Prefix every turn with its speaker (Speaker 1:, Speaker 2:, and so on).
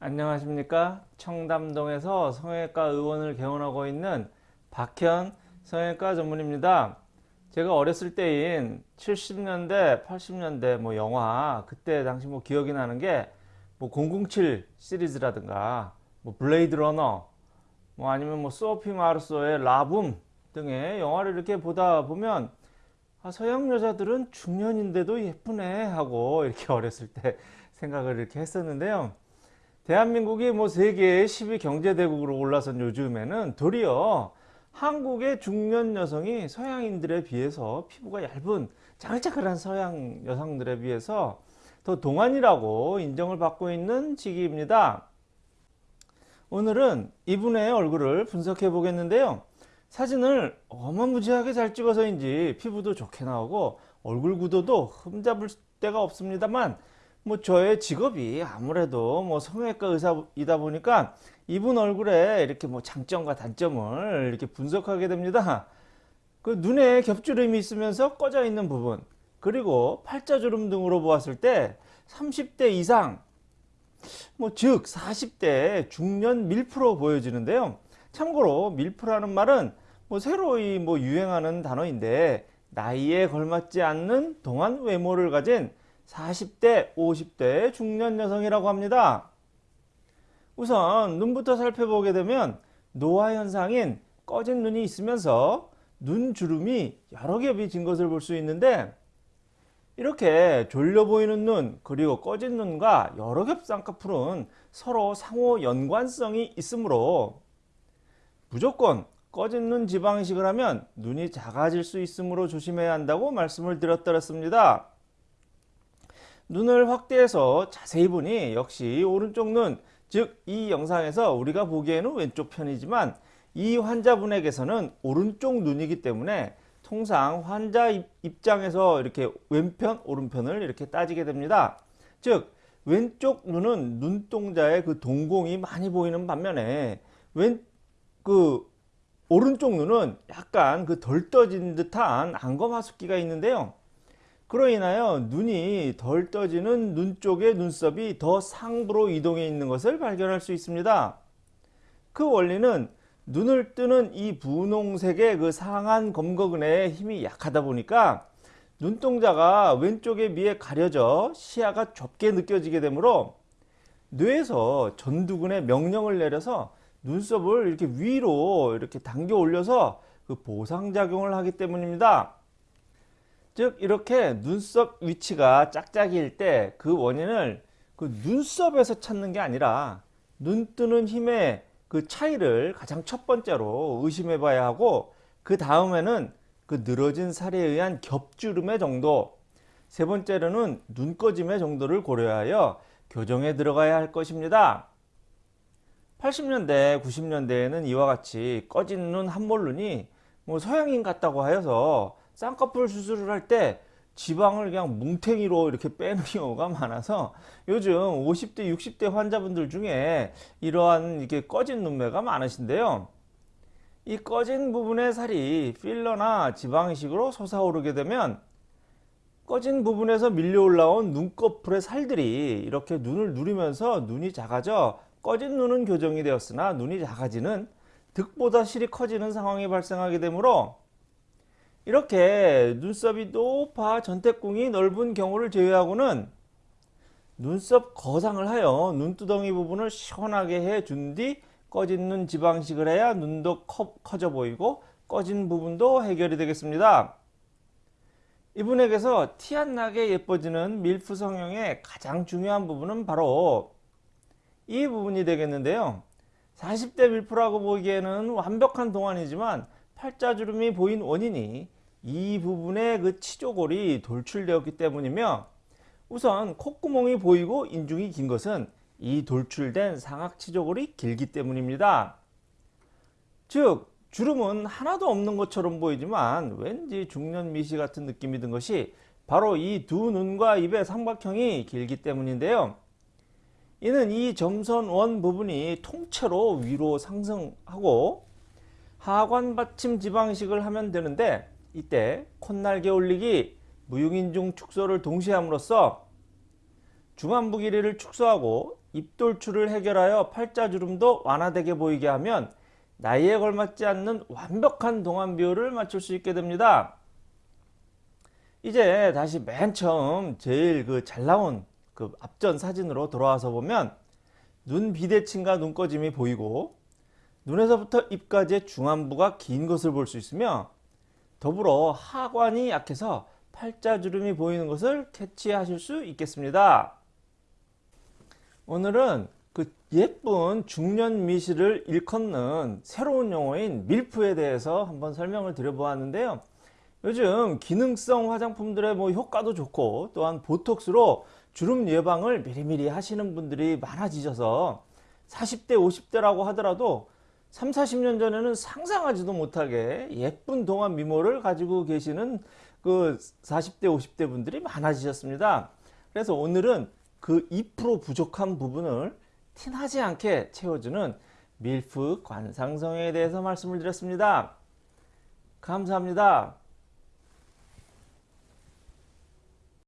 Speaker 1: 안녕하십니까 청담동에서 성형외과 의원을 개원하고 있는 박현 성형외과 전문의입니다 제가 어렸을 때인 70년대 80년대 뭐 영화 그때 당시 뭐 기억이 나는 게 뭐 007 시리즈라든가 뭐 블레이드 러너 뭐 아니면 뭐 소피 마르소의 라붐 등의 영화를 이렇게 보다 보면 아, 서양 여자들은 중년인데도 예쁘네 하고 이렇게 어렸을 때 생각을 이렇게 했었는데요. 대한민국이 뭐 세계의 10위 경제대국으로 올라선 요즘에는 도리어 한국의 중년 여성이 서양인들에 비해서 피부가 얇은 자글자글한 서양 여성들에 비해서 더 동안이라고 인정을 받고 있는 시기입니다. 오늘은 이분의 얼굴을 분석해 보겠는데요. 사진을 어마무지하게 잘 찍어서인지 피부도 좋게 나오고 얼굴 구도도 흠잡을 데가 없습니다만 뭐 저의 직업이 아무래도 뭐 성형외과 의사이다 보니까 이분 얼굴에 이렇게 뭐 장점과 단점을 이렇게 분석하게 됩니다. 그 눈에 겹주름이 있으면서 꺼져 있는 부분 그리고 팔자주름 등으로 보았을 때 30대 이상 뭐 즉 40대 중년 밀프로 보여지는데요. 참고로 밀프라는 말은 뭐 새로이 뭐 유행하는 단어인데 나이에 걸맞지 않는 동안 외모를 가진 40대, 50대 중년 여성이라고 합니다. 우선 눈부터 살펴보게 되면 노화 현상인 꺼진 눈이 있으면서 눈 주름이 여러 겹이 진 것을 볼 수 있는데 이렇게 졸려 보이는 눈 그리고 꺼진 눈과 여러 겹 쌍꺼풀은 서로 상호 연관성이 있으므로 무조건 꺼진 눈 지방이식을 하면 눈이 작아질 수 있으므로 조심해야 한다고 말씀을 드렸더랬습니다. 눈을 확대해서 자세히 보니 역시 오른쪽 눈, 즉 이 영상에서 우리가 보기에는 왼쪽 편이지만 이 환자분에게서는 오른쪽 눈이기 때문에 통상 환자 입장에서 이렇게 왼편, 오른편을 이렇게 따지게 됩니다. 즉 왼쪽 눈은 눈동자의 그 동공이 많이 보이는 반면에 왼 그 오른쪽 눈은 약간 그 덜 떠진 듯한 안검하숙기가 있는데요. 그로 인하여 눈이 덜 떠지는 눈 쪽의 눈썹이 더 상부로 이동해 있는 것을 발견할 수 있습니다. 그 원리는 눈을 뜨는 이 분홍색의 그 상한 검거근의 힘이 약하다 보니까 눈동자가 왼쪽에 비해 가려져 시야가 좁게 느껴지게 되므로 뇌에서 전두근에 명령을 내려서 눈썹을 이렇게 위로 이렇게 당겨 올려서 그 보상작용을 하기 때문입니다. 즉 이렇게 눈썹 위치가 짝짝이일 때 그 원인을 그 눈썹에서 찾는 게 아니라 눈 뜨는 힘의 그 차이를 가장 첫 번째로 의심해 봐야 하고 그 다음에는 그 늘어진 살에 의한 겹주름의 정도 세 번째로는 눈 꺼짐의 정도를 고려하여 교정에 들어가야 할 것입니다. 80년대 90년대에는 이와 같이 꺼진 눈 한몰눈이 뭐 서양인 같다고 하여서 쌍꺼풀 수술을 할 때 지방을 그냥 뭉탱이로 이렇게 빼는 경우가 많아서 요즘 50대 60대 환자분들 중에 이러한 이렇게 꺼진 눈매가 많으신데요. 이 꺼진 부분의 살이 필러나 지방 이식으로 솟아오르게 되면 꺼진 부분에서 밀려 올라온 눈꺼풀의 살들이 이렇게 눈을 누리면서 눈이 작아져 꺼진 눈은 교정이 되었으나 눈이 작아지는 득보다 실이 커지는 상황이 발생하게 되므로 이렇게 눈썹이 높아 전태궁이 넓은 경우를 제외하고는 눈썹 거상을 하여 눈두덩이 부분을 시원하게 해 준 뒤 꺼진 눈 지방식을 해야 눈도 커, 커져 보이고 꺼진 부분도 해결이 되겠습니다. 이분에게서 티 안 나게 예뻐지는 밀프 성형의 가장 중요한 부분은 바로 이 부분이 되겠는데요. 40대 밀프라고 보기에는 완벽한 동안이지만 팔자주름이 보인 원인이 이 부분의 그 치조골이 돌출되었기 때문이며 우선 콧구멍이 보이고 인중이 긴 것은 이 돌출된 상악치조골이 길기 때문입니다. 즉 주름은 하나도 없는 것처럼 보이지만 왠지 중년 미시 같은 느낌이 든 것이 바로 이 두 눈과 입의 삼각형이 길기 때문인데요. 이는 이 점선원 부분이 통째로 위로 상승하고 하관 받침 지방식을 하면 되는데 이때 콧날개 올리기, 무용인중 축소를 동시에 함으로써 중안부 길이를 축소하고 입돌출을 해결하여 팔자주름도 완화되게 보이게 하면 나이에 걸맞지 않는 완벽한 동안 비율을 맞출 수 있게 됩니다. 이제 다시 맨 처음 제일 그 잘 나온 그 앞전 사진으로 돌아와서 보면 눈 비대칭과 눈꺼짐이 보이고 눈에서부터 입까지의 중안부가 긴 것을 볼 수 있으며 더불어 하관이 약해서 팔자주름이 보이는 것을 캐치하실 수 있겠습니다. 오늘은 그 예쁜 중년 미시를 일컫는 새로운 용어인 밀프에 대해서 한번 설명을 드려보았는데요. 요즘 기능성 화장품들의 뭐 효과도 좋고 또한 보톡스로 주름 예방을 미리미리 하시는 분들이 많아지셔서 40대 50대라고 하더라도 3, 40년 전에는 상상하지도 못하게 예쁜 동안 미모를 가지고 계시는 그 40대 50대 분들이 많아지셨습니다. 그래서 오늘은 그 2% 부족한 부분을 티나지 않게 채워주는 밀프 관상성에 대해서 말씀을 드렸습니다. 감사합니다.